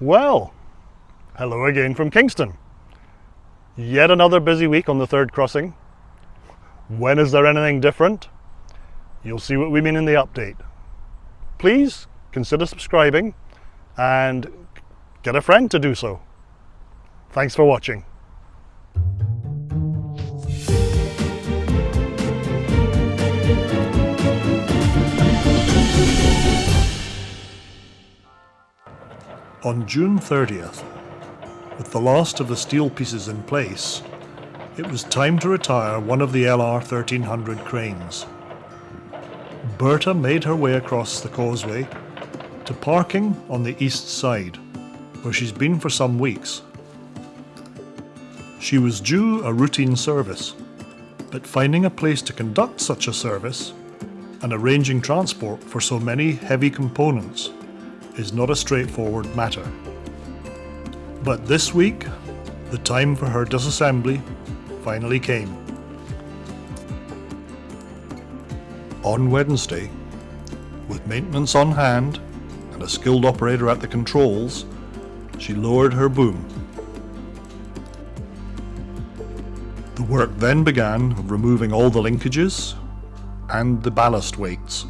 Well, hello again from Kingston. Yet another busy week on the third crossing. When is there anything different? You'll see what we mean in the update. Please consider subscribing and get a friend to do so. Thanks for watching. On June 30th, with the last of the steel pieces in place, it was time to retire one of the LR 1300 cranes. Berta made her way across the causeway to parking on the east side, where she's been for some weeks. She was due a routine service, but finding a place to conduct such a service and arranging transport for so many heavy components is not a straightforward matter. But this week, the time for her disassembly finally came. On Wednesday, with maintenance on hand and a skilled operator at the controls, she lowered her boom. The work then began of removing all the linkages and the ballast weights.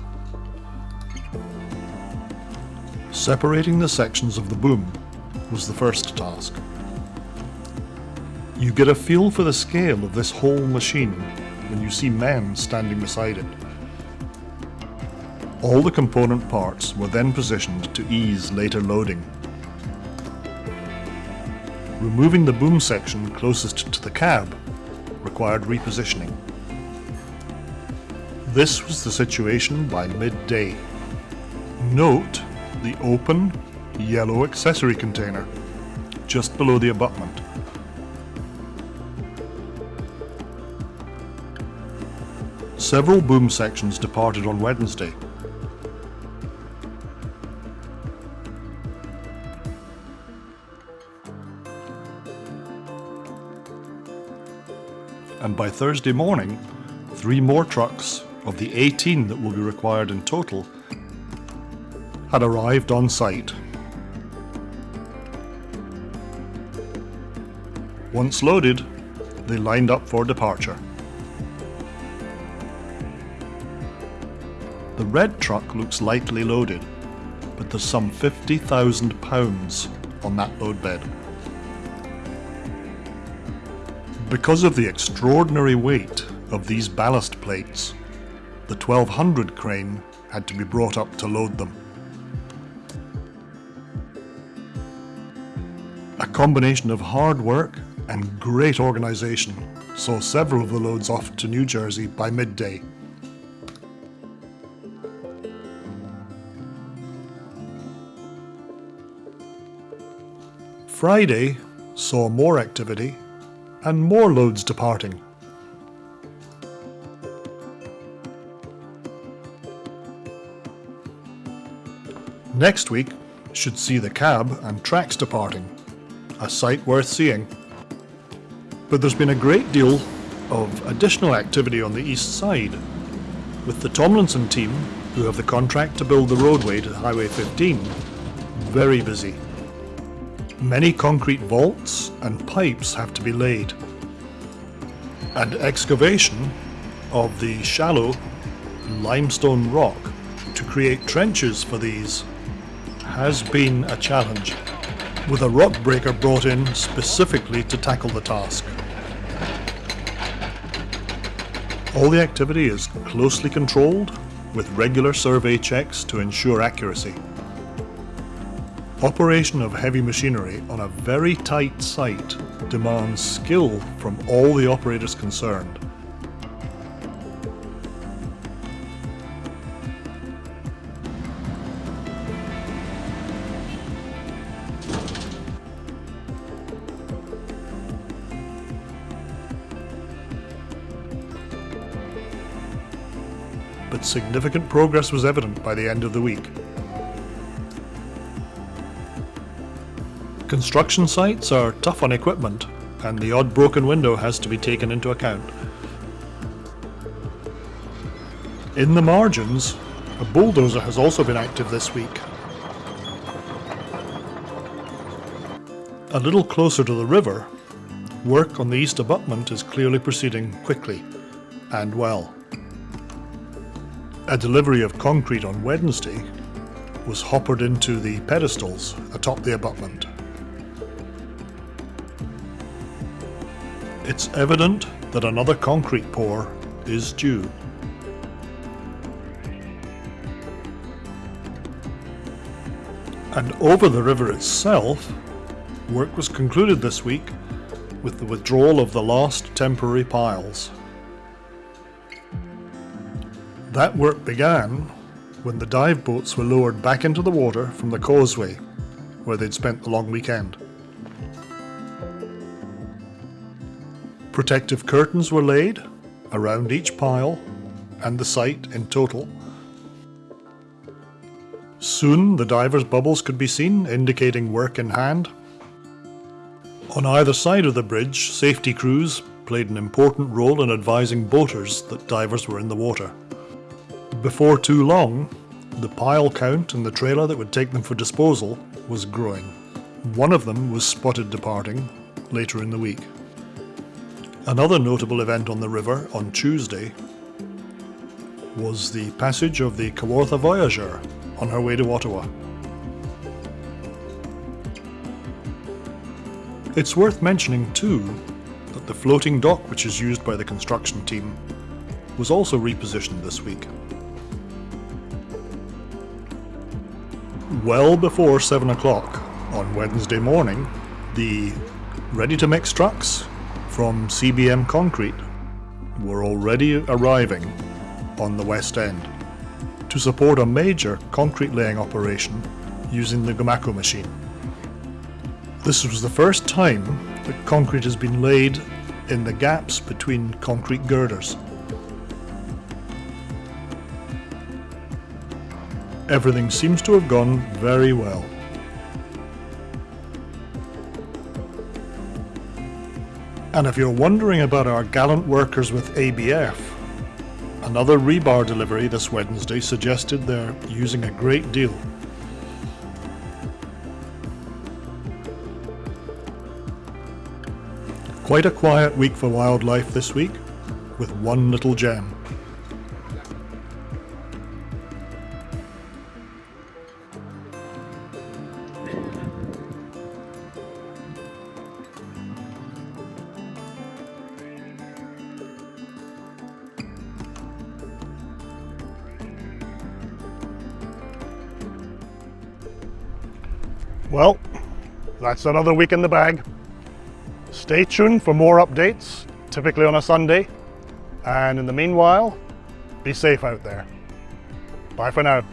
Separating the sections of the boom was the first task. You get a feel for the scale of this whole machine when you see men standing beside it. All the component parts were then positioned to ease later loading. Removing the boom section closest to the cab required repositioning. This was the situation by midday. Note the open, yellow accessory container, just below the abutment. Several boom sections departed on Wednesday. And by Thursday morning, three more trucks of the 18 that will be required in total had arrived on site. Once loaded, they lined up for departure. The red truck looks lightly loaded, but there's some 50,000 pounds on that load bed. Because of the extraordinary weight of these ballast plates, the 1200 crane had to be brought up to load them. Combination of hard work and great organisation saw several of the loads off to New Jersey by midday. Friday saw more activity and more loads departing. Next week should see the cab and tracks departing a sight worth seeing. But there's been a great deal of additional activity on the east side, with the Tomlinson team, who have the contract to build the roadway to Highway 15, very busy. Many concrete vaults and pipes have to be laid, and excavation of the shallow limestone rock to create trenches for these has been a challenge with a rock breaker brought in specifically to tackle the task. All the activity is closely controlled with regular survey checks to ensure accuracy. Operation of heavy machinery on a very tight site demands skill from all the operators concerned. But significant progress was evident by the end of the week. Construction sites are tough on equipment, and the odd broken window has to be taken into account. In the margins, a bulldozer has also been active this week. A little closer to the river, work on the east abutment is clearly proceeding quickly and well. A delivery of concrete on Wednesday was hoppered into the pedestals atop the abutment. It's evident that another concrete pour is due. And over the river itself, work was concluded this week with the withdrawal of the last temporary piles. That work began when the dive boats were lowered back into the water from the causeway where they'd spent the long weekend. Protective curtains were laid around each pile and the site in total. Soon the divers' bubbles could be seen, indicating work in hand. On either side of the bridge, safety crews played an important role in advising boaters that divers were in the water. Before too long, the pile count and the trailer that would take them for disposal was growing. One of them was spotted departing later in the week. Another notable event on the river on Tuesday was the passage of the Kawartha Voyageur on her way to Ottawa. It's worth mentioning too that the floating dock which is used by the construction team was also repositioned this week. Well before 7 o'clock on Wednesday morning, the ready-to-mix trucks from CBM Concrete were already arriving on the West End to support a major concrete laying operation using the Gomaco machine. This was the first time that concrete has been laid in the gaps between concrete girders. Everything seems to have gone very well. And if you're wondering about our gallant workers with ABF, another rebar delivery this Wednesday suggested they're using a great deal. Quite a quiet week for wildlife this week, with one little gem. Well, that's another week in the bag. Stay tuned for more updates, typically on a Sunday. And in the meanwhile, be safe out there. Bye for now.